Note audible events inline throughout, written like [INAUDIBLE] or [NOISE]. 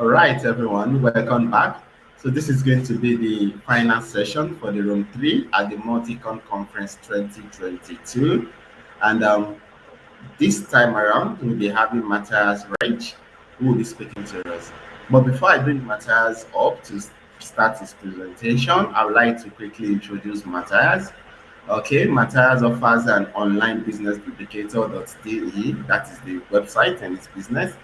All right, everyone, welcome back. So this is going to be the final session for the room three at the MautiCon Conference 2022. And um, this time around, we'll be having Matthias Reich, who will be speaking to us. But before I bring Matthias up to start his presentation, I would like to quickly introduce Matthias. Okay, Matthias offers an online business duplicator.de, that is the website and its business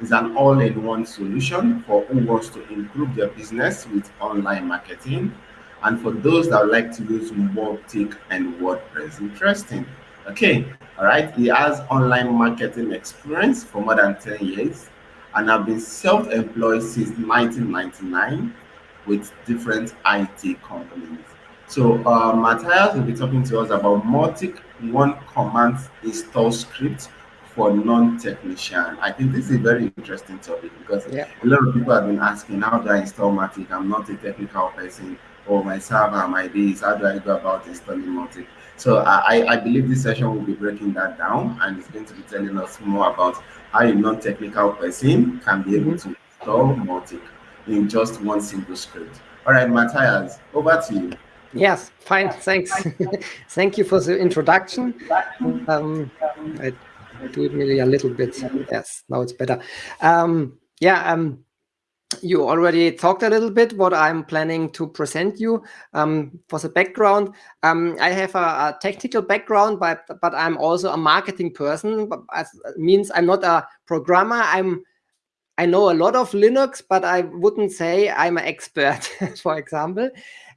is an all-in-one solution for who wants to improve their business with online marketing and for those that would like to use Mautic and WordPress. Interesting. Okay, all right. He has online marketing experience for more than 10 years and have been self-employed since 1999 with different IT companies. So uh, Matthias will be talking to us about Mautic one command install script for non-technician. I think this is a very interesting topic because yeah. a lot of people have been asking, how do I install Mautic? I'm not a technical person, or my server, my this, how do I go about installing Mautic? So I, I believe this session will be breaking that down and it's going to be telling us more about how a non-technical person can be able mm -hmm. to install Mautic in just one single script. All right, Matthias, over to you. Yes, fine, thanks. [LAUGHS] Thank you for the introduction. Um, I do it maybe a little bit. Yes, now it's better. Um, yeah, um, you already talked a little bit what I'm planning to present you. Um, for the background, um, I have a, a, technical background, but but I'm also a marketing person. But means I'm not a programmer. I'm I know a lot of Linux, but I wouldn't say I'm an expert, [LAUGHS] for example.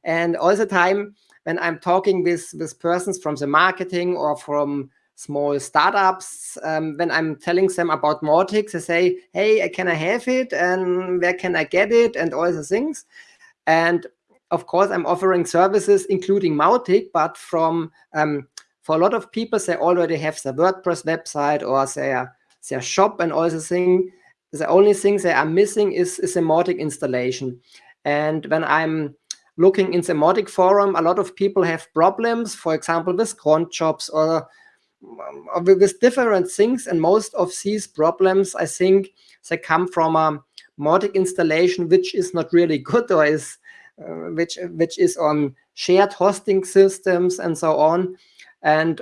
And all the time when I'm talking with with persons from the marketing or from small startups, um, when I'm telling them about Mautic, they say, hey, can I have it? And where can I get it? And all the things. And of course, I'm offering services, including Mautic, but from um, for a lot of people, they already have their WordPress website or their, their shop and all the thing. The only thing they are missing is, is a Mautic installation. And when I'm looking in the Mautic forum, a lot of people have problems, for example, with cron jobs or with different things. And most of these problems, I think, they come from a Mautic installation, which is not really [LAUGHS] good or is uh, which which is on shared hosting systems and so on. And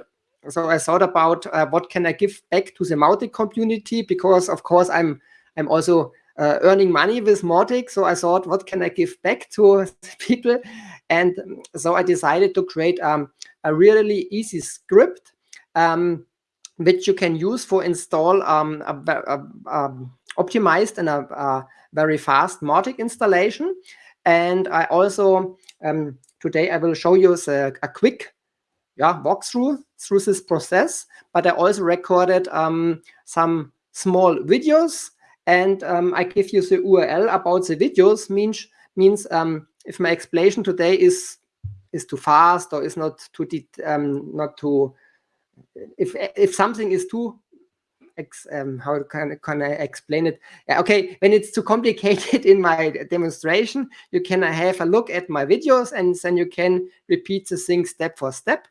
so I thought about uh, what can I give back to the Mautic community because of course I'm I'm also uh, earning money with Mautic. So I thought, what can I give back to [LAUGHS] people? And so I decided to create um, a really easy script um, which you can use for install um, a, a, a optimized and a, very fast Mautic installation. And I also, um, today I will show you the, a quick yeah, walkthrough through this process, but I also recorded um, some small videos and um, I give you the URL about the videos means means um, if my explanation today is is too fast or is not too um, not too if if something is too um, how can, can I explain it? Okay, when it's too complicated [LAUGHS] in my demonstration, you can have a look at my videos and then you can repeat the thing step for step.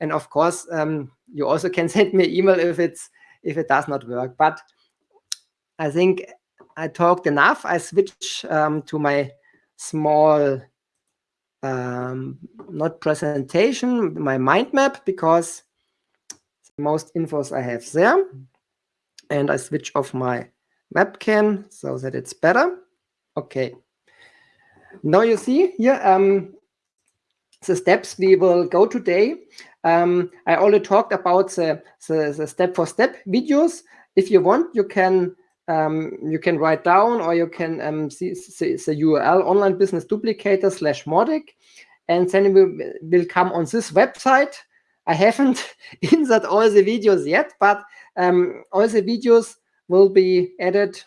And of course, um, you also can [LAUGHS] send me email if it's if it does not work. But I think I talked enough. I switch um, to my small, um, not presentation, my mind map, because most infos I have there. And I switch off my webcam so that it's better. Okay. Now you see here um, the steps we will go today. Um, I already talked about the, the step-for-step -step videos. If you want, you can um, you can write down or you can um, see, see, the URL online business duplicator slash Mautic and then will, will come on this website. I haven't [LAUGHS] inserted all the videos yet, but um, all the videos will be added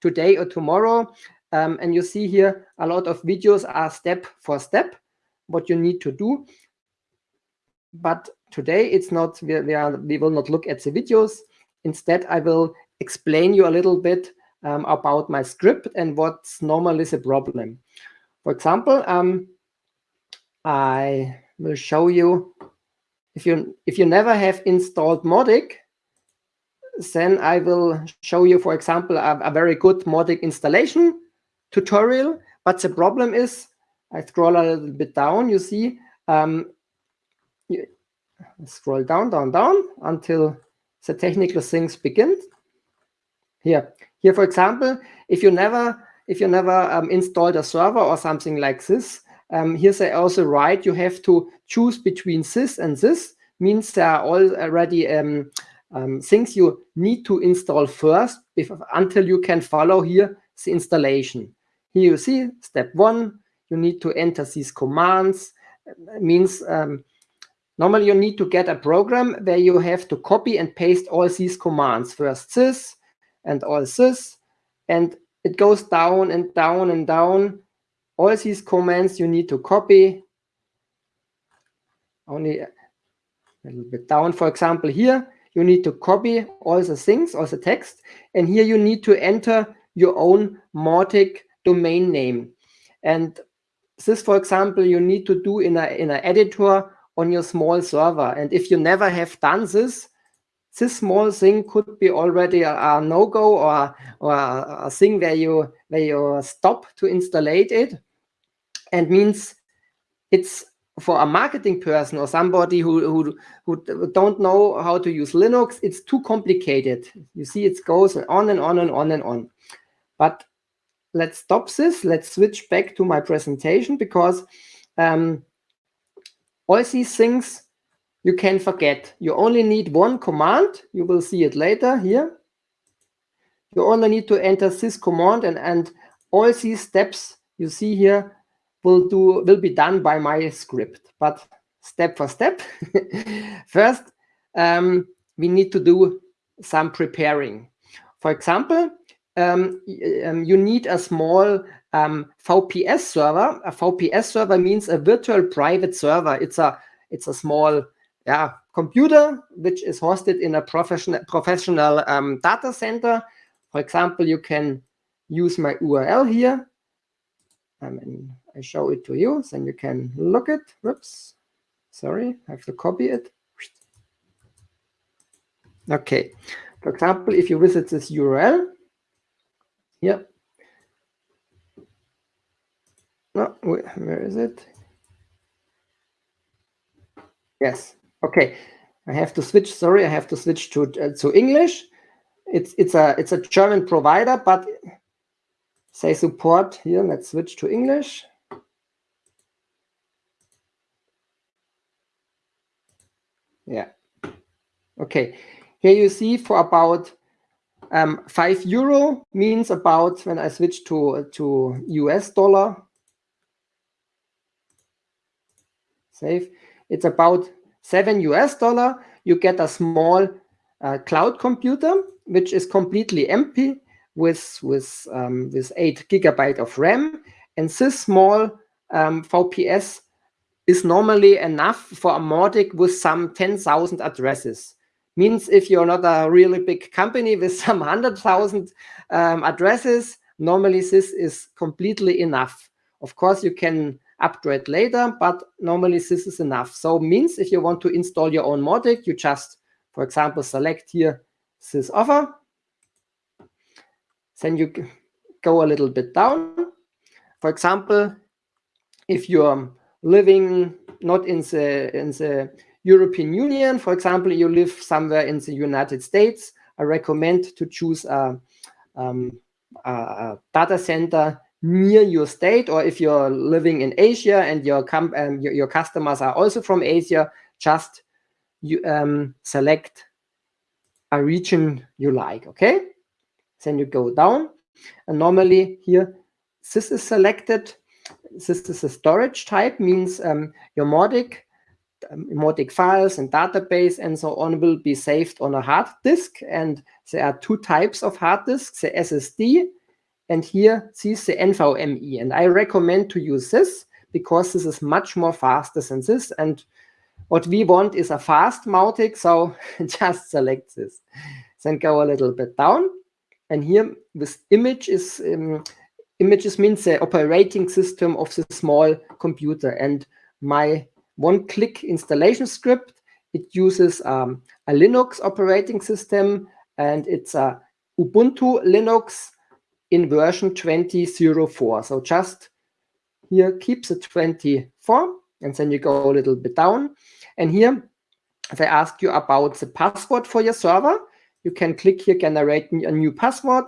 today or tomorrow. Um, and you see here a lot of videos are step for step what you need to do. But today it's not, we, we, are, we will not look at the videos. Instead, I will explain you a little bit um, about my script and what's normally the problem. For example, um, I will show you if you if you never have installed Mautic then I will show you, for example, a, a very good Mautic installation tutorial, but the problem is, I scroll a little bit down, you see, um, you scroll down, down, down until the technical things begin. Here, here, for example, if you never, if you never um, installed a server or something like this, um, here's also write you have to choose between this and this. Means there are already um, um, things you need to install first if, until you can follow here the installation. Here you see step one, you need to enter these commands. It means um, normally you need to get a program where you have to copy and paste all these commands. First this and all this. And it goes down and down and down. All these commands you need to copy. Only a little bit down, for example, here you need to copy all the things, all the text, and here you need to enter your own Mautic domain name. And this, for example, you need to do in a in an editor on your small server. And if you never have done this, this small thing could be already a, a no-go or, or a, a, thing where you where you stop to install it and means it's for a marketing person or somebody who, who, who don't know how to use Linux, it's too complicated. You see, it goes on and on and on and on. But let's stop this. Let's switch back to my presentation because um, all these things you can forget. You only need one command. You will see it later here. You only need to enter this command and, and all these steps you see here will do will be done by my script, but step for step. [LAUGHS] First, um, we need to do some preparing. For example, um, um, you need a small um, VPS server. A VPS server means a virtual private server. It's a it's a small yeah computer which is hosted in a professional professional um, data center. For example, you can use my URL here. I mean, I show it to you, then you can look it. Whoops, sorry, I have to copy it. Okay, for example, if you visit this URL, yeah. no, where is it? Yes, okay. I have to switch. Sorry, I have to switch to uh, to English. It's it's a it's a German provider, but say support here. Let's switch to English. Yeah. Okay. Here you see for about um, five euro means about when I switch to to US dollar. Save. It's about seven US dollar. You get a small uh, cloud computer which is completely empty with with um, with eight gigabyte of RAM, and this small um, VPS is normally enough for a Mautic with some 10,000 addresses. Means if you're not a really big company with [LAUGHS] some 100,000 um, addresses, normally this is completely enough. Of course, you can upgrade later, but normally this is enough. So means if you want to install your own Mautic, you just, for example, select here this offer. Then you go a little bit down. For example, if you're living not in the in the European Union, for example, you live somewhere in the United States, I recommend to choose a, um, a data center near your state, or if you're living in Asia and your um, your, your, customers are also from Asia, just you um, select a region you like. Okay, then you go down, and normally here this is selected this is a storage type, means um, your Mautic, um, Mautic files and database and so on will be saved on a hard disk. And there are two types of hard disks, the SSD, and here sees the NVMe. And I recommend to use this because this is much more faster than this. And what we want is a fast Mautic, so [LAUGHS] just select this. Then go a little bit down. And here this image is um, images means the operating system of the small computer. And my one-click installation script, it uses um, a Linux operating system, and it's a Ubuntu Linux in version 2004. So just here keeps the 24 and then you go a little bit down. And here they ask you about the password for your server. You can click here, generate a new password.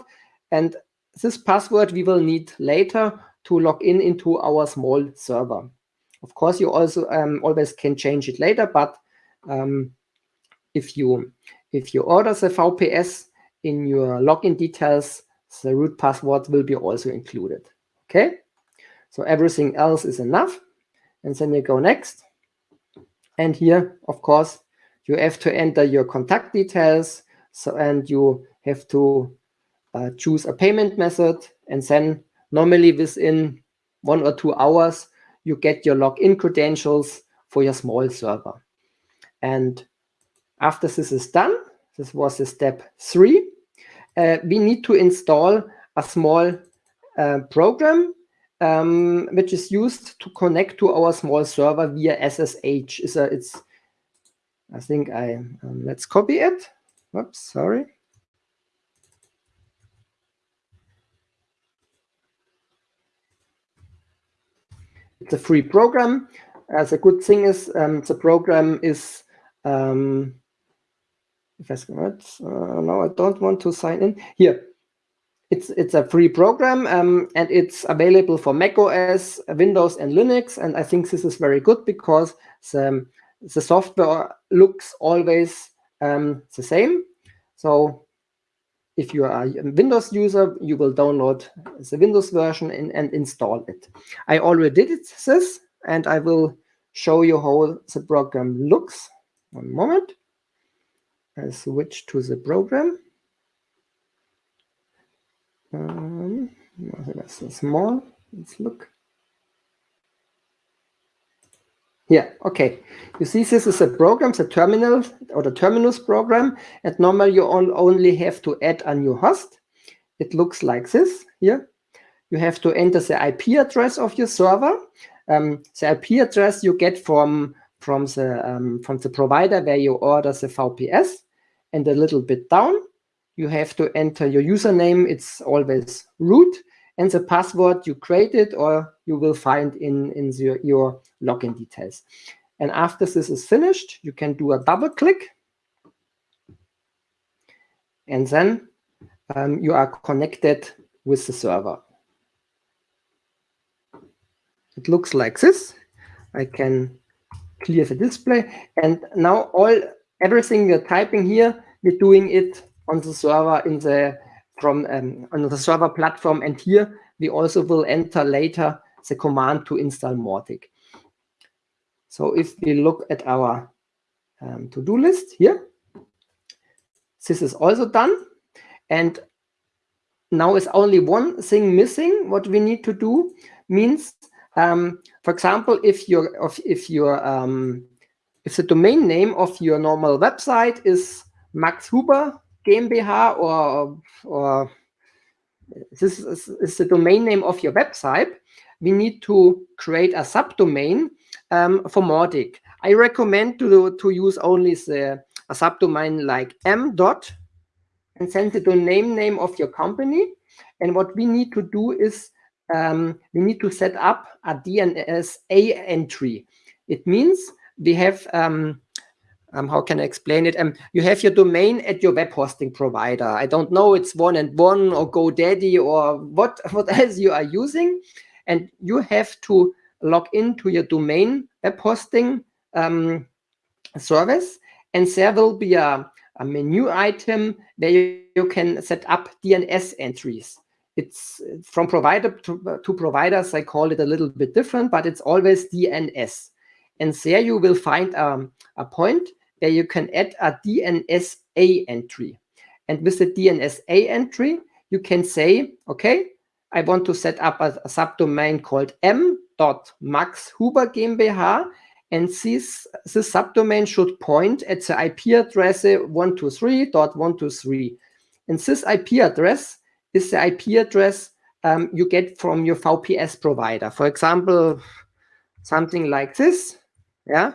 And this password we will need later to log in into our small server. Of course, you also um, always can change it later, but um, if you if you order the VPS in your login details, the root password will be also included. Okay, so everything else is enough. And then you go next. And here, of course, you have to enter your contact details. So and you have to uh, choose a payment method. And then normally within one or two hours, you get your login credentials for your small server. And after this is done, this was the step three, uh, we need to install a small uh, program um, which is used to connect to our small server via SSH. Is a, it's, I think I, um, let's copy it. Oops, sorry. It's a free program. As a good thing is um, the program is um, if I uh, no, I don't want to sign in here. It's it's a free program um, and it's available for Mac OS, Windows, and Linux. And I think this is very good because the, the software looks always um, the same. So if you are a Windows user, you will download the Windows version and, and install it. I already did this, and I will show you how the program looks. One moment. I switch to the program. Um, that's small. Let's look. Yeah, okay. You see, this is a program, the terminal or the Termius program, and normally you only have to add a new host. It looks like this here. You have to enter the IP address of your server. Um, the IP address you get from from the um, from the provider where you order the VPS, and a little bit down you have to enter your username. It's always root and the password you created or you will find in, in the, your login details. And after this is finished, you can do a double click. And then um, you are connected with the server. It looks like this. I can clear the display. And now all everything you're typing here, we're doing it on the server in the from um, on the server platform. And here we also will enter later the command to install Mautic. So if we look at our um, to-do list here, this is also done. And now is only one thing missing. What we need to do means, um, for example, if your if your um, if the domain name of your normal website is Max Huber GmbH or, or this is, is, the domain name of your website, we need to create a subdomain um, for Mautic. I recommend to, to use only the, a subdomain like m dot and send the domain name of your company. And what we need to do is um, we need to set up a DNS A entry. It means we have um, um, how can I explain it? Um, you have your domain at your web hosting provider. I don't know, it's one and one or GoDaddy or what, [LAUGHS] what else you are using. And you have to log into your domain web hosting um, service. And there will be a, a menu item where you, you, can set up DNS entries. It's from provider to, to providers, I call it a little bit different, but it's always DNS. And there you will find um, a point where you can add a DNSA entry. And with the DNSA entry, you can say, okay, I want to set up a, a subdomain called m.maxhuber GmbH. And this, this subdomain should point at the IP address 123.123. And this IP address is the IP address um, you get from your VPS provider. For example, something like this. Yeah,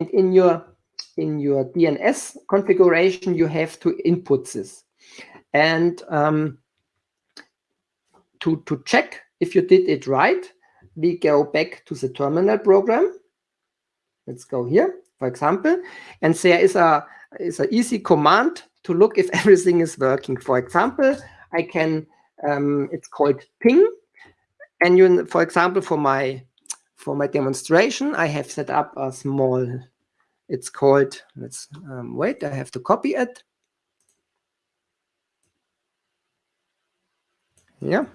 and in your in your DNS configuration, you have to input this. And um, to, to check if you did it right, we go back to the terminal program. Let's go here, for example, and there is a is an easy command to look if [LAUGHS] everything is working. For example, I can um, it's called ping, and you for example for my for my demonstration I have set up a small. It's called. Let's um, wait. I have to copy it. Yeah.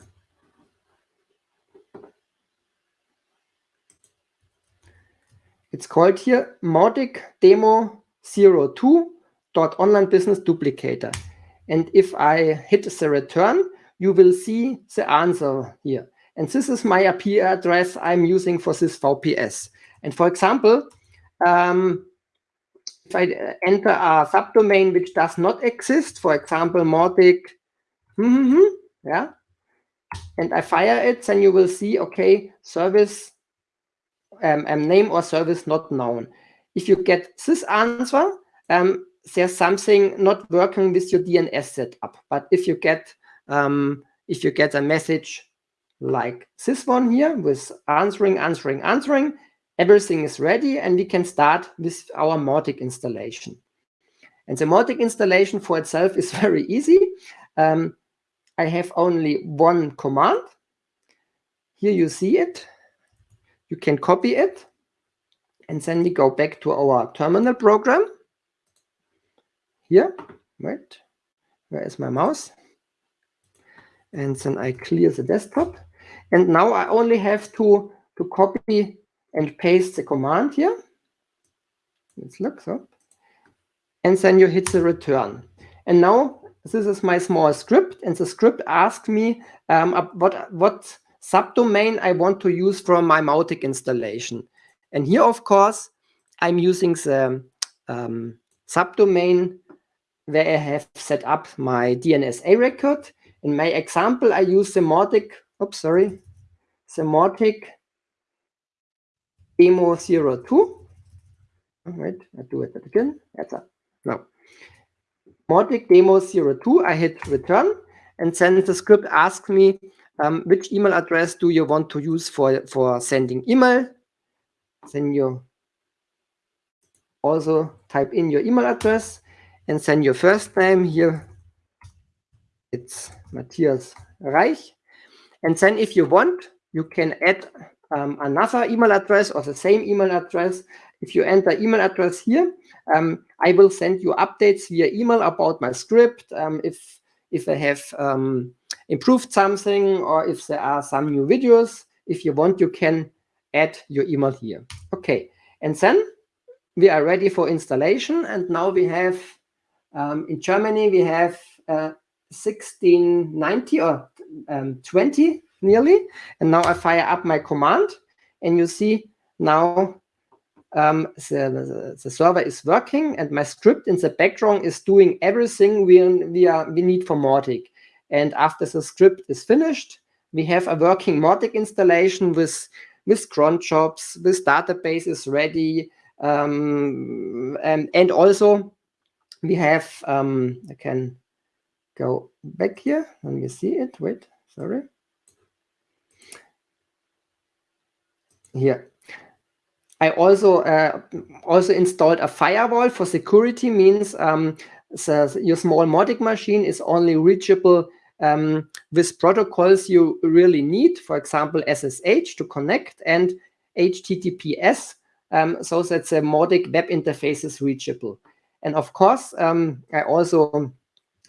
It's called here Mautic Demo 02 dot online business duplicator. And if I hit the return, you will see the answer here. And this is my IP address I'm using for this VPS. And for example, um, if I enter a subdomain which does not exist, for example, Mautic, mm -hmm, yeah, and I fire it, then you will see, okay, service um, um, name or service not known. If you get this answer, um, there's something not working with your DNS setup. But if you get um, if you get a message like this one here with answering, answering, answering, everything is ready and we can start with our Mautic installation. And the Mautic installation for itself is [LAUGHS] very easy. Um, I have only one command. Here you see it. You can copy it. And then we go back to our terminal program. Here, wait, where is my mouse? And then I clear the desktop. And now I only have to, to copy and paste the command here. Let's look so. And then you hit the return. And now this is my small script. And the script asks me um, what, what subdomain I want to use from my Mautic installation. And here, of course, I'm using the um, subdomain where I have set up my DNSA record. In my example, I use the Mautic, oops, sorry, the Mautic demo 02. Wait, I do it again. That's a, no. Mautic demo 02, I hit return, and then the script asks me um, which email address do you want to use for, for sending email? Then you also type in your email address and send your first name here. It's Matthias Reich. And then if you want, you can add um, another email address or the same email address. If you enter email address here, um, I will send you updates via email about my script. Um, if if I have um, improved something or if there are some new videos. If you want, you can add your email here. Okay, and then we are ready for installation. And now we have, um, in Germany, we have uh, 1690 or um, 20 nearly. And now I fire up my command and you see now um, the, the, the, server is working and my script in the background is doing everything we, we, are, we need for Mautic. And after the script is finished, we have a working Mautic installation with, with cron jobs, with databases ready. Um, and, and also we have, um, I can go back here. Let me see it. Wait, sorry. Here, I also uh, also installed a firewall for security. Means um, the, your small Mautic machine is only reachable um, with protocols you really need. For example, SSH to connect and HTTPS, um, so that the Mautic web interface is reachable. And of course, um, I also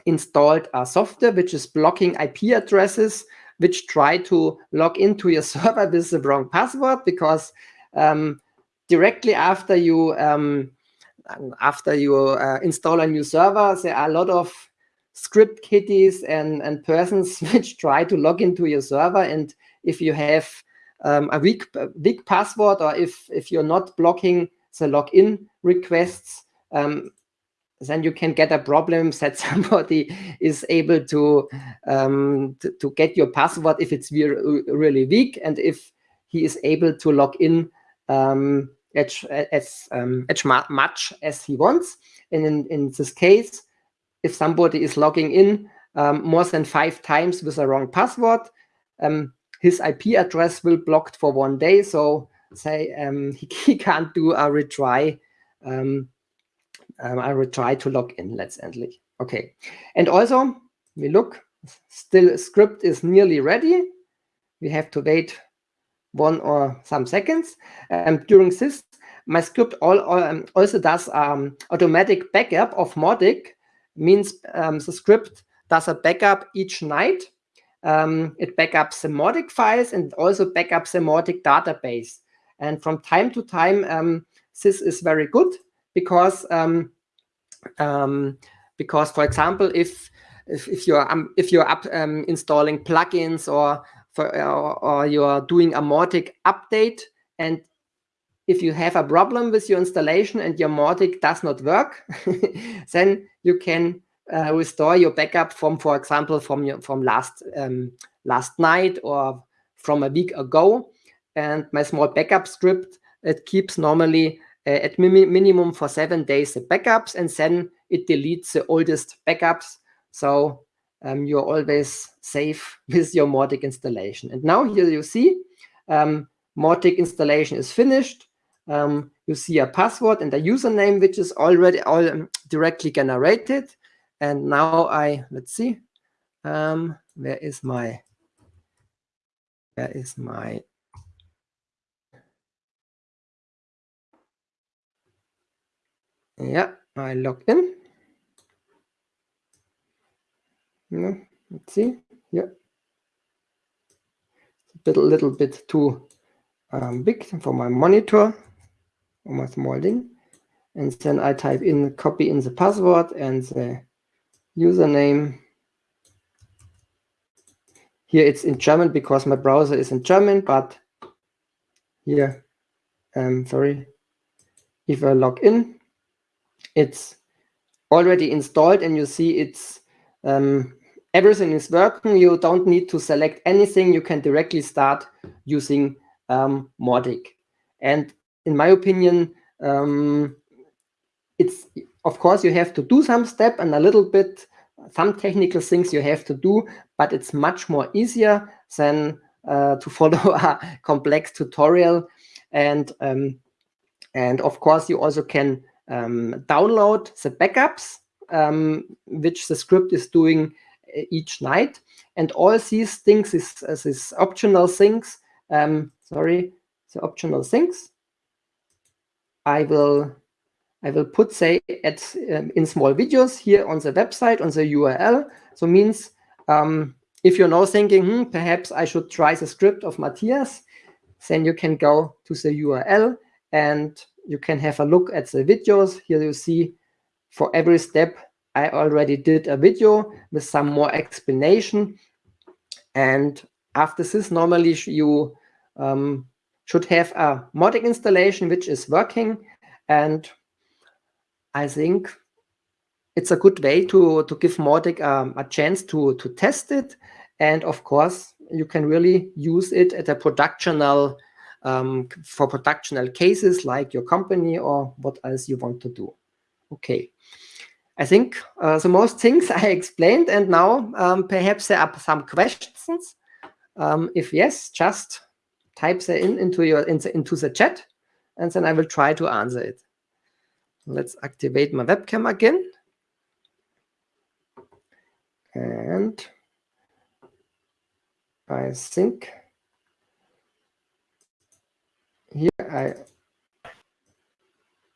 installed a software which is blocking IP addresses which try to log into your [LAUGHS] server with the wrong password because um, directly after you um, after you uh, install a new server, there are a lot of script kiddies and, and persons [LAUGHS] which try to log into your server. And if you have um, a weak, weak password or if, if you're not blocking the login requests, um, then you can get a problem [LAUGHS] that somebody is able to, um, to, get your password if it's really weak and if he is able to log in um, as, as, um, as much as he wants. And in, in this case, if somebody is logging in um, more than five times with a wrong password, um, his IP address will blocked for one day. So say um, he, [LAUGHS] he, can't do a retry. Um, um, I will try to log in, let's endly. Okay. And also we look, still script is nearly ready. We have to wait one or some seconds. Um, during this, my script all, um, also does um, automatic backup of Mautic, means um, the script does a backup each night. Um, it backups the Mautic files and also backups the Mautic database. And from time to time, um, this is very good because because, for example, if if, if you're um, if you're up um, installing plugins or for or, or you're doing a Mautic update and if you have a problem with your installation and your Mautic does not work, [LAUGHS] then you can uh, restore your backup from, for example, from your from last um, last night or from a week ago. And my small backup script it keeps normally uh, at minimum for seven days the backups, and then it deletes the oldest backups. So um, you're always safe [LAUGHS] with your Mautic installation. And now here you see um, Mautic installation is finished. Um, you see a password and a username, which is already all um, directly generated. And now I, let's see, um, where is my, where is my, yeah, I log in. No, let's see, yeah. It's a bit, little bit too um, big for my monitor or my small thing. And then I type in, copy in the password and the username. Here it's in German because my browser is in German, but here, um, sorry, if I log in, it's already installed and you see it's um, everything is working. You don't need to select anything. You can directly start using um. And in my opinion, um, it's of course you have to do some step and a little bit some technical things you have to do, but it's much more easier than uh, to [LAUGHS] follow a complex tutorial. And um, and of course you also can um, download the backups um, which the script is doing uh, each night. And all these things is, is, is optional things. Um, sorry, the optional things I will I will put say at um, in small videos here on the website on the URL. So means um, if you're now thinking, hmm, perhaps I should try the script of Matthias, then you can go to the URL and you can have a look at the videos. Here you see for every step I already did a video with some more explanation. And after this, normally you um, should have a Mautic installation which is working. And I think it's a good way to, to give Mautic um, a chance to, to test it. And of course, you can really use it at a productional um, for productional cases like your company or what else you want to do. Okay. I think uh, the most things [LAUGHS] I explained, and now um, perhaps there are some questions. Um, if yes, just type them in into your into, into the chat, and then I will try to answer it. Let's activate my webcam again. And I think here I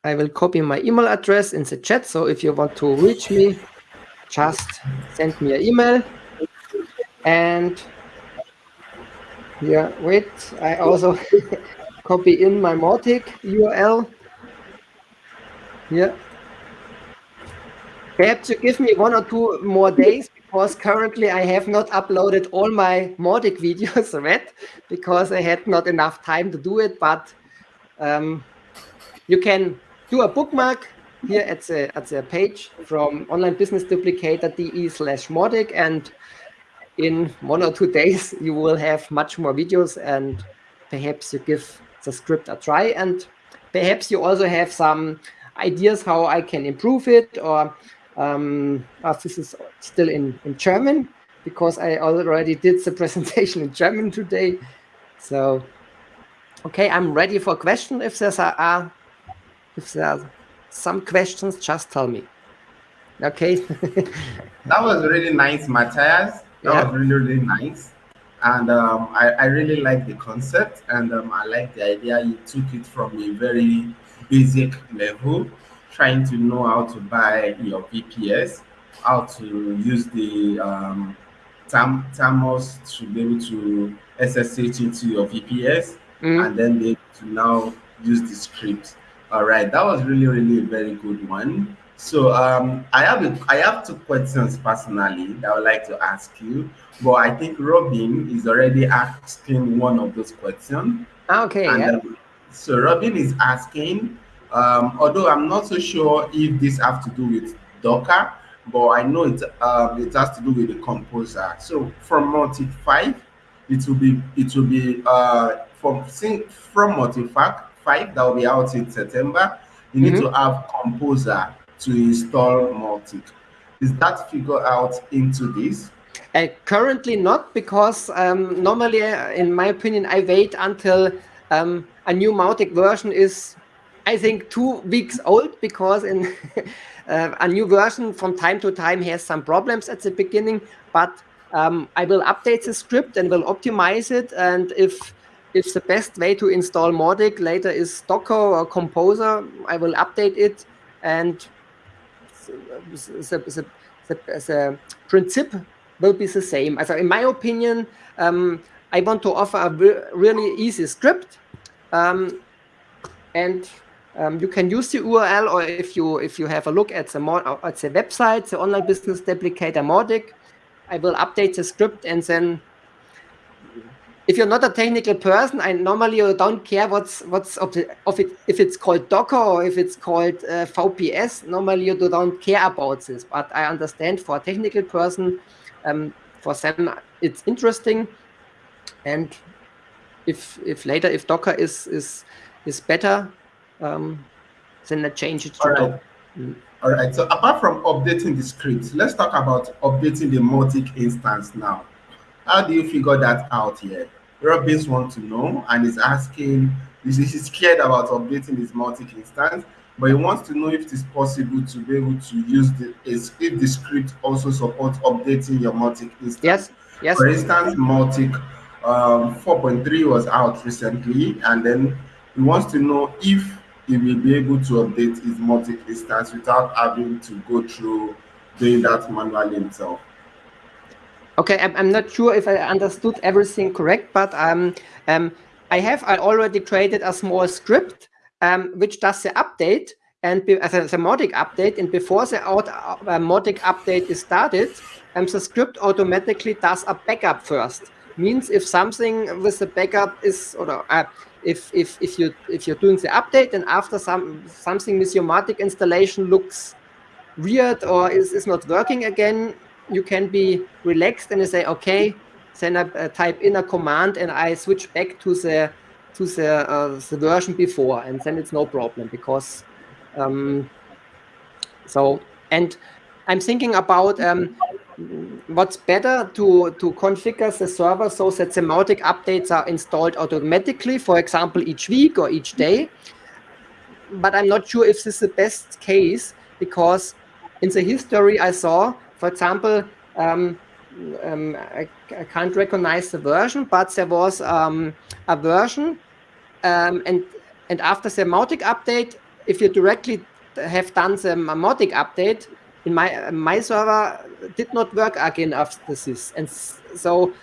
I will copy my email address in the chat. So if you want to reach me, just send me an email. And yeah, wait, I also [LAUGHS] copy in my Mautic URL. Yeah. Perhaps you give me one or two more days because currently I have not uploaded all my Mautic [LAUGHS] videos yet because I had not enough time to do it. But um, you can do a bookmark here at the at the page from onlinebusinessduplicator.de slash Mautic and in one or two [LAUGHS] days you will have much more videos and perhaps you give the script a try and perhaps you also have some ideas how I can improve it or um, uh, this is still in, in German because I already did the [LAUGHS] presentation in German today. So, okay, I'm ready for question. If there's a, uh, if there are some questions, just tell me. Okay. [LAUGHS] that was really nice, Matthias. That yeah. was really, really nice. And um, I, I really like the concept and um, I like the idea you took it from a very basic level, trying to know how to buy your VPS, how to use the um, Termius to be able to SSH into your VPS mm. and then be able to now use the script. All right, that was really, really a very good one. So um, I have a, I have two questions personally that I would like to ask you, but I think Robin is already asking one of those questions. Okay. And, yeah. um, so Robin is asking, um, although I'm not so sure if this has to do with Docker, but I know it um, it has to do with the composer. So from 5, it will be it will be uh, from from Mautic 5 that will be out in September. You need mm -hmm. to have composer to install Mautic. Is that figured out into this? Uh, currently not, because um, normally, uh, in my opinion, I wait until um, a new Mautic version is, I think, two weeks old, because in [LAUGHS] uh, a new version from time to time has some problems at the beginning, but um, I will update the script and will optimize it. And if if the best way to install Mautic later is Docker or Composer, I will update it and the, the, the, the principle will be the same. So in my opinion, um, I want to offer a really easy script, um, and um, you can use the URL, or if you if you have a look at the at the website, the online business duplicator Mautic, I will update the script and then if you're not a technical person, I normally don't care what's what's of, the, of it if it's called Docker or if it's called uh, VPS. Normally you don't care about this, but I understand for a technical person, um, for them it's interesting, and if if later if Docker is is is better, um, then I change it to All right. Mm. All right. So apart from updating the script, let's talk about updating the Mautic instance now. How do you figure that out here? Robins wants to know and is asking, he's scared about updating his Mautic instance, but he wants to know if it is possible to be able to use the if the script also supports updating your Mautic instance. Yes, yes. For instance, Mautic um, 4.3 was out recently, and then he wants to know if he will be able to update his Mautic instance without having to go through doing that manually himself. Okay, I'm, not sure if I understood everything correct, but um, um, I have I already created a small script um, which does the update and as a, the Mautic update, and before the out, uh, Mautic update is started, um, the script automatically does a backup first. Means if something with the backup is, or uh, if if if you if you're doing the update and after some something with your Mautic installation looks weird or is, is not working again, you can be relaxed and you say, okay, then I uh, type in a command and I switch back to the to the, uh, the version before, and then it's no problem because um, so and I'm thinking about um, what's better to to configure the server so that the Mautic updates are installed automatically, for example, each week or each day. But I'm not sure if this is the best case because in the history I saw for example, um, um, I, I, can't recognize the version, but there was um, a version, um, and and after the Mautic update, if you directly have done the Mautic update, in my my server did not work again after this, and so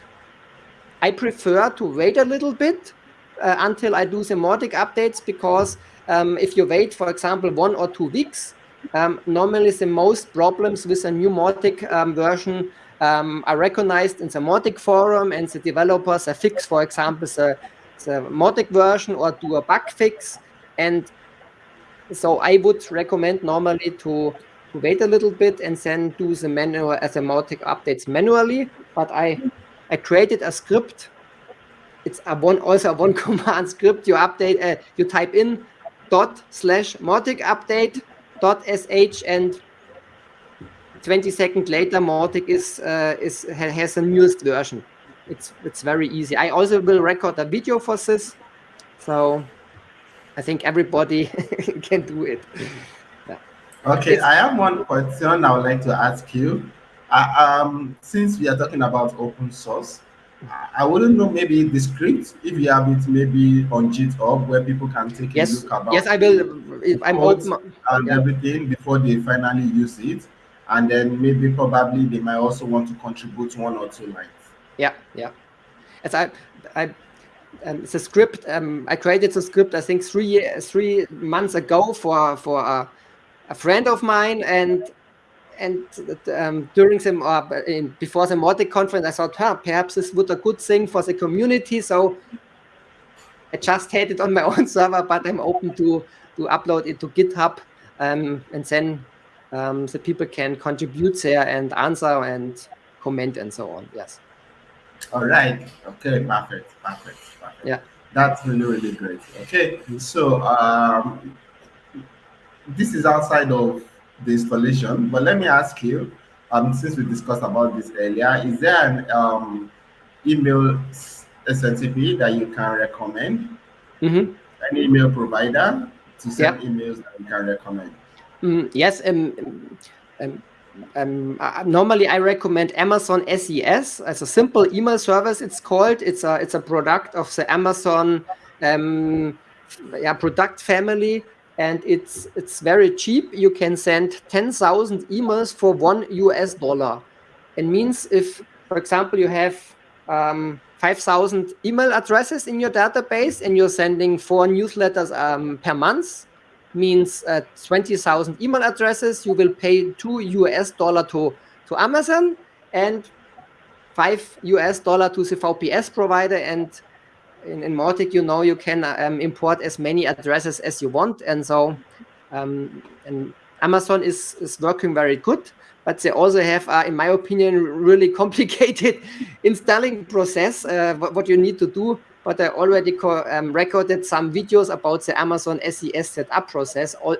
I prefer to wait a little bit uh, until I do the Mautic updates because um, if you wait, for example, one or two weeks, um, normally, the most problems with a new Mautic um, version um, are recognized in the Mautic forum, and the developers fix, for example, the, the version or do a bug fix. And so I would recommend normally to wait a little bit and then do the manual as a Mautic updates manually. But I I created a script. It's a one also a one [LAUGHS] command script. You update uh, you type in dot slash Mautic update dot sh and 20 seconds later, Mautic is uh, is has a newest version. It's it's very easy. I also will record a video for this, so I think everybody [LAUGHS] can do it. Okay, I have one question I would like to ask you. Uh, um, since we are talking about open source, I wouldn't know maybe the script if you have it maybe on GitHub where people can take yes. a look about. Yes, I will. I'm open and yeah. everything before they finally use it, and then maybe probably they might also want to contribute one or two lines. Yeah, yeah. As I, I, um, the script. Um, I created the script. I think three three months ago for for a, a friend of mine, and and um, during the uh, in, before the Mautic conference, I thought, huh, perhaps this would a good thing for the community. So I just had it on my [LAUGHS] own server, but I'm open to to upload it to GitHub, um, and then um, the people can contribute there and answer and comment and so on. Yes. All right. Okay. Perfect. Perfect. Perfect. Yeah. That's really really great. Okay. So um, this is outside of the installation. But let me ask you, um, since we discussed about this earlier, is there an um, email SMTP that you can recommend? Mm -hmm. An email provider to send yeah. emails that you can recommend? Mm, yes. Um, um, um, uh, normally I recommend Amazon SES as a simple email service. It's called. It's a it's a product of the Amazon um, yeah, product family and it's it's very cheap. You can send 10,000 emails for one US dollar. It means if, for example, you have um, 5,000 email addresses in your database and you're sending four newsletters um, per month, means uh, 20,000 email addresses, you will pay two US dollar to, to Amazon and five US dollar to the VPS provider and in, in Mautic, you know, you can um, import as many addresses as you want. And so um, and Amazon is, is working very good, but they also have, uh, in my opinion, really [LAUGHS] complicated installing process, uh, what, you need to do. But I already um, recorded some videos about the Amazon SES setup process, all,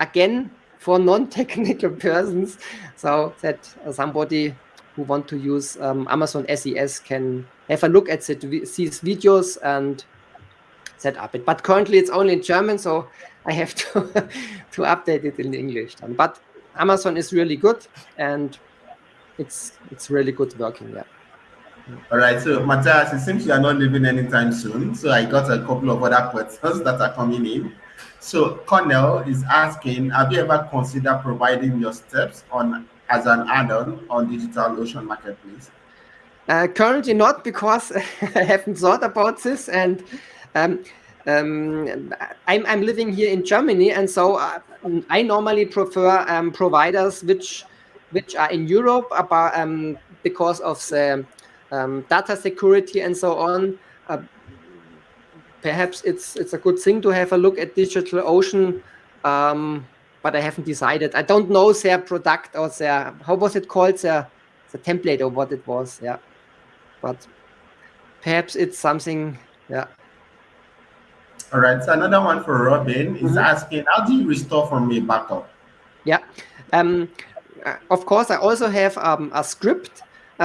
again, for non-technical [LAUGHS] persons, so that somebody who want to use um, Amazon SES can have a look at the, these videos and set up it. But currently it's only in German, so I have to [LAUGHS] to update it in English. Then. But Amazon is really good, and it's it's really good working. Yeah. All right, so Matthias, it seems you are not leaving anytime soon. So I got a couple of other questions that are coming in. So Cornell is asking, have you ever considered providing your steps on as an add-on on DigitalOcean Marketplace? Uh, currently not because [LAUGHS] I haven't thought about this and um, um, I'm, I'm living here in Germany and so uh, I normally prefer um, providers which which are in Europe about, um, because of the um, data security and so on. Uh, perhaps it's it's a good thing to have a look at DigitalOcean, um, but I haven't decided. I don't know their product or their how was it called their the template or what it was. Yeah but perhaps it's something, yeah. All right, so another one for Robin is mm -hmm. asking, how do you restore from a backup? Yeah, um, of course, I also have um, a script,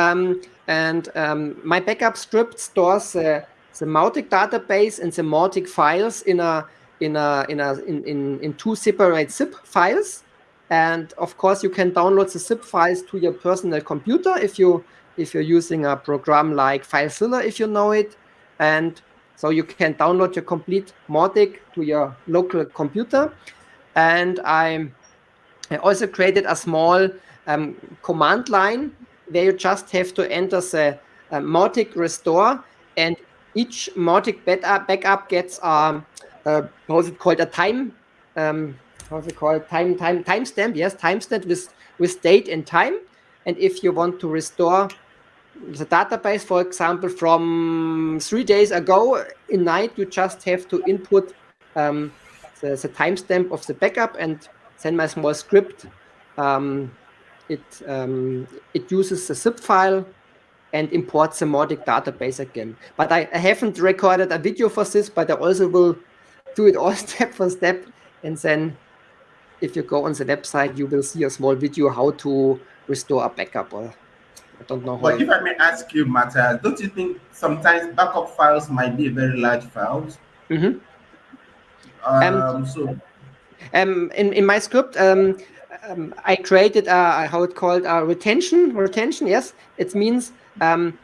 um, and um, my backup script stores uh, the Mautic database and the Mautic files in a in a in a in, in in two separate zip files, and of course you can download the zip files to your personal computer if you if you're using a program like FileZilla, if you know it. And so you can download your complete Mautic to your local computer. And I, I also created a small um, command line where you just have to enter the uh, restore and each Mautic backup, backup gets um, uh, how's it called a time um, how's it called time time timestamp yes timestamp with with date and time and if you want to restore the database, for example, from three days ago in night, you just have to input um, the, the timestamp of the backup and send my small script. Um, it um, it uses the zip file and imports the Mautic database again. But I, I, haven't recorded a video for this, but I also will do it all [LAUGHS] step for step and then if you go on the website, you will see a small video how to restore a backup. Or I don't know. But if I may ask you, Matthias, don't you think sometimes backup files might be very large files? Mm-hmm. Um, um, so, um, in in my script, um, um, I created a, how it called a retention. Retention, yes, it means um,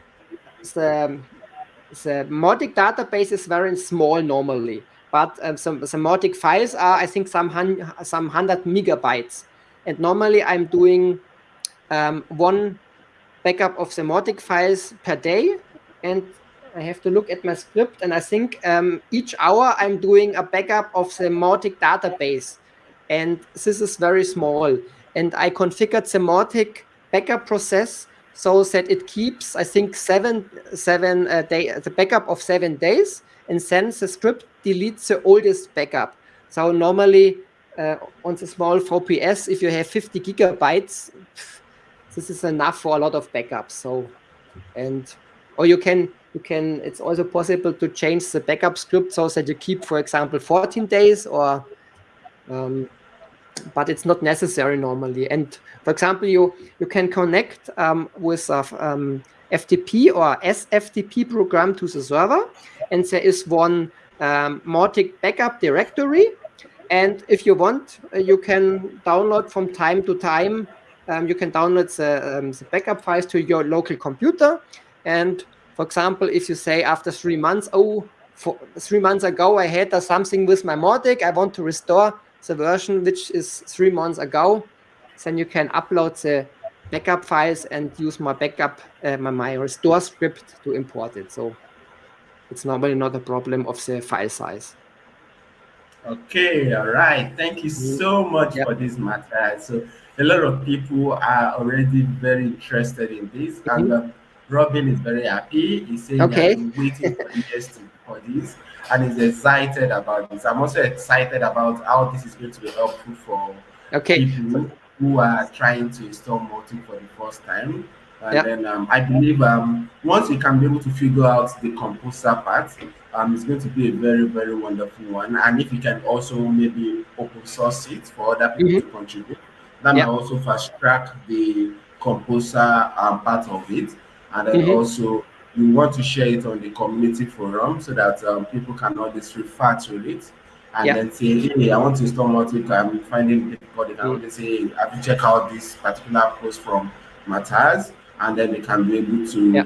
the the Mautic database is very small normally, but um, some Mautic files are I think some hun some hundred megabytes, and normally I'm doing um, one backup of the Mautic files per day, and I have to look at my script, and I think um, each hour I'm doing a backup of the Mautic database, and this is very small. And I configured the Mautic backup process so that it keeps, I think, seven seven uh, day the backup of seven days, and then the script deletes the oldest backup. So normally uh, on the small VPS, if you have 50 gigabytes, this is enough for a lot of backups. So, and or you can you can. It's also possible to change the backup script so that you keep, for example, 14 days or. Um, but it's not necessary normally. And for example, you you can connect um, with a um, FTP or SFTP program to the server, and there is one um, Mautic backup directory. And if you want, uh, you can download from time to time. Um, you can download the, um, the backup files to your local computer. And for example, if you say after three months, oh, three months ago I had something with my Mautic, I want to restore the version which is three months ago, then you can upload the backup files and use my backup, uh, my, my restore script to import it. So it's normally not a problem of the file size. Okay, all right. Thank you mm-hmm. so much yep. for this matter. So a lot of people are already very interested in this, mm -hmm. and uh, Robin is very happy. He's saying okay. that waiting for years to, for this and is excited about this. I'm also excited about how this is going to be helpful for okay. people who are trying to install Mautic for the first time. And yep. then um, I believe um, once you can be able to figure out the composer part, um, it's going to be a very, very wonderful one. And if you can also maybe open source it for other people mm -hmm. to contribute, that yep. might also fast track the composer um, part of it. And then mm -hmm. also you want to share it on the community forum so that um, people can always refer to it and yeah. then say, hey, I want to install Mautic, I'm finding it difficult. They can mm. say, have you check out this particular post from Matthias? And then they can be able to yeah.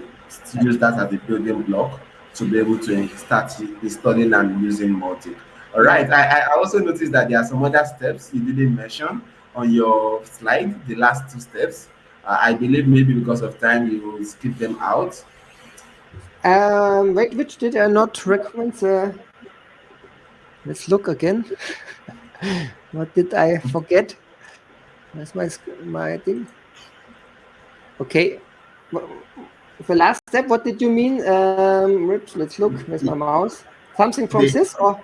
use that as a building block to be able to start installing and using Mautic. All right. I, I also noticed that there are some other steps you didn't mention on your slide, the last two steps. Uh, I believe maybe because of time you will skip them out. Um, wait, which did I not recommend? The... Let's look again. [LAUGHS] what did I forget? That's my my thing. Okay. The last step, what did you mean? Um, let's look. Where's my mouse? Something from the, this or?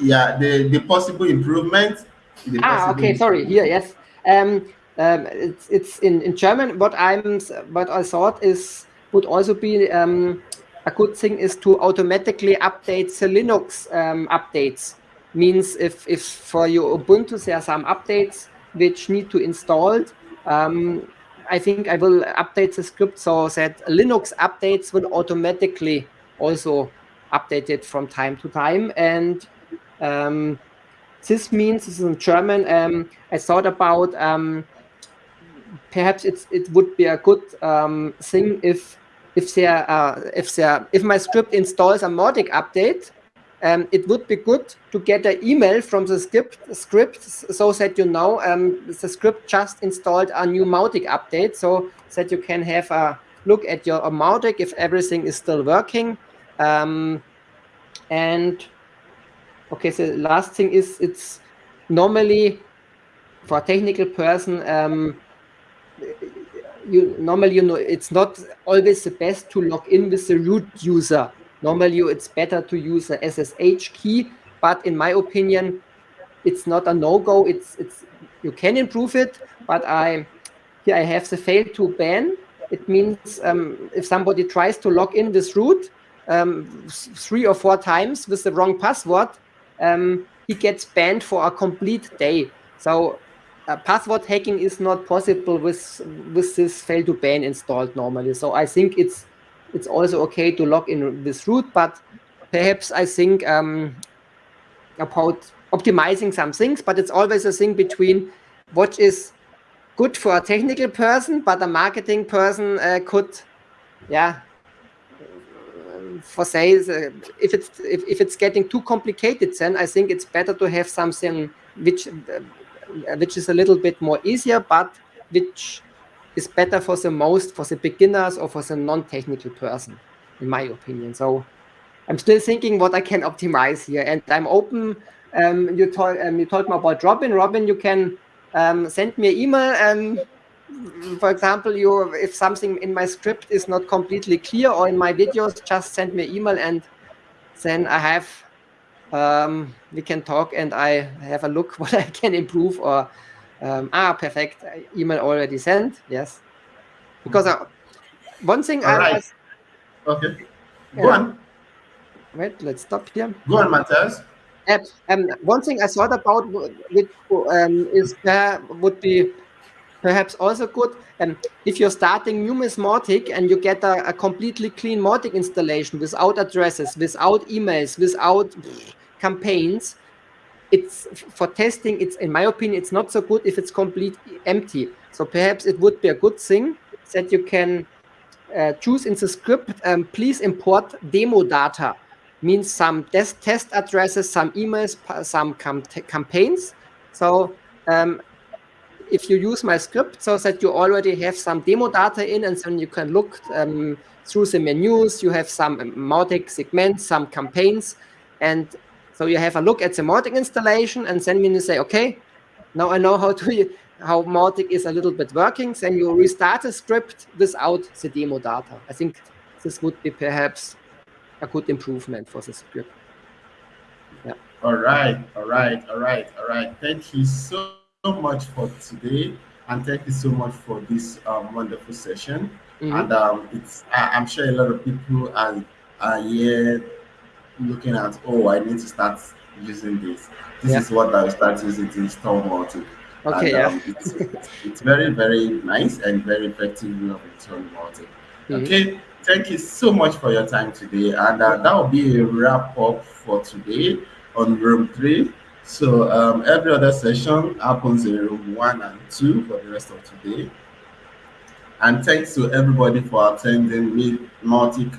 Yeah, the the possible improvement. The ah, possible okay. Sorry. Here, yes. Um, um, it's it's in in German. What I'm what I thought is would also be um, a good thing is to automatically update the Linux um, updates. Means if, if for your Ubuntu there are some updates which need to install, um, I think I will update the script so that Linux updates will automatically also update it from time to time. And um, this means, this is in German, um, I thought about um, perhaps it's, it would be a good um, thing if if there uh, if there if my script installs a Mautic update, um, it would be good to get an email from the script script so that you know um, the script just installed a new Mautic update, so that you can have a look at your Mautic if everything is still working. Um, and okay, so the last thing is it's normally for a technical person um, you normally you know it's not always the best to log in with the root user. Normally it's better to use a SSH key, but in my opinion, it's not a no-go. It's it's you can improve it, but I here I have the Fail2ban. It means um, if somebody tries to log in with root um, three or four times with the wrong password, um, he gets banned for a complete day. So uh, password hacking is not possible with with this Fail2ban installed normally. So I think it's it's also okay to log in this root, but perhaps I think um, about optimizing some things, but it's always a thing between what is good for a technical person, but a marketing person uh, could, yeah, for say uh, if it's if, if it's getting too complicated, then I think it's better to have something which uh, which is a little bit more easier, but which is better for the most for the beginners or for the non-technical person, in my opinion. So I'm still thinking what I can optimize here, and I'm open. Um, you told um, you told me about Robin. Robin, you can um, send me an email. Um, for example, you if something in my script is not completely clear or in my videos, just send me an email, and then I have um, we can talk, and I have a look [LAUGHS] what I can improve. Or um, ah, perfect. Email already sent. Yes, because uh, one thing All I right. was Okay. Go Yeah. on. wait. Let's stop here. Go on, Matthias. Uh, um, one thing I thought about which um, is uh, would be perhaps also good um, if you're starting numismatic and you get a, a completely clean Mautic installation without addresses, without emails, without campaigns. It's for testing. It's in my opinion, it's not so good if it's completely empty. So perhaps it would be a good thing that you can uh, choose in the script. Um, please import demo data means some test test addresses, some emails, some cam- campaigns. So um, if you use my script so that you already have some demo data in and then you can look um, through the menus, you have some Mautic segments, some campaigns, and so you have a look at the Mautic installation and then when you say, okay, now I know how to [LAUGHS] how Mautic is a little bit working, then you restart the script without the demo data. I think this would be perhaps a good improvement for the script. Yeah. All right, all right, all right, all right. Thank you so, much for today, and thank you so much for this um, wonderful session. Mhm. And um, it's I, I'm sure a lot of people are are here looking at, oh, I need to start using this. This Yeah. is what I'll start using to install Mautic. Okay, and, yeah. um, it's, it's, it's very, very nice and very effective way of installing Mautic. Mhm. Okay, thank you so much for your time today. And uh, that will be a wrap up for today on room three. So um, every other session happens in room one and two for the rest of today. And thanks to everybody for attending Meet Mautic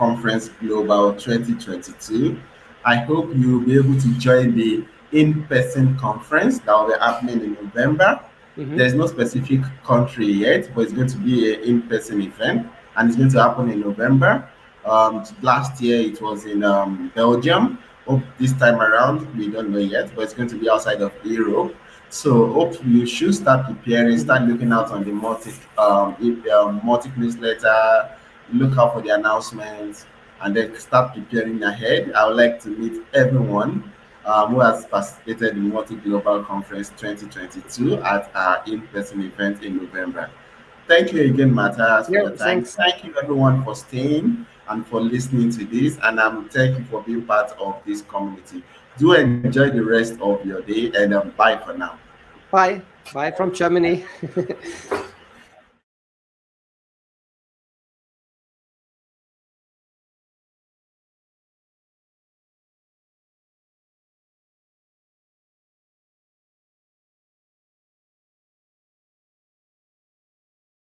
Conference Global 2022. I hope you'll be able to join the in-person conference that will be happening in November. Mhm. There's no specific country yet, but it's going to be an in-person event, and it's going to happen in November. Um, last year it was in um, Belgium. Hope this time around we don't know yet, but it's going to be outside of Europe. So hope you should start preparing, start looking out on the Mautic um, um Mautic newsletter, look out for the announcements, and then start preparing ahead. I would like to meet everyone um, who has participated in Mautic Global Conference 2022 at our in-person event in November. Thank you again, Matthias, for time. thanks. Thank you everyone for staying and for listening to this. And um, thank you for being part of this community. Do enjoy the rest of your day and um, bye for now. Bye. Bye from Germany. [LAUGHS]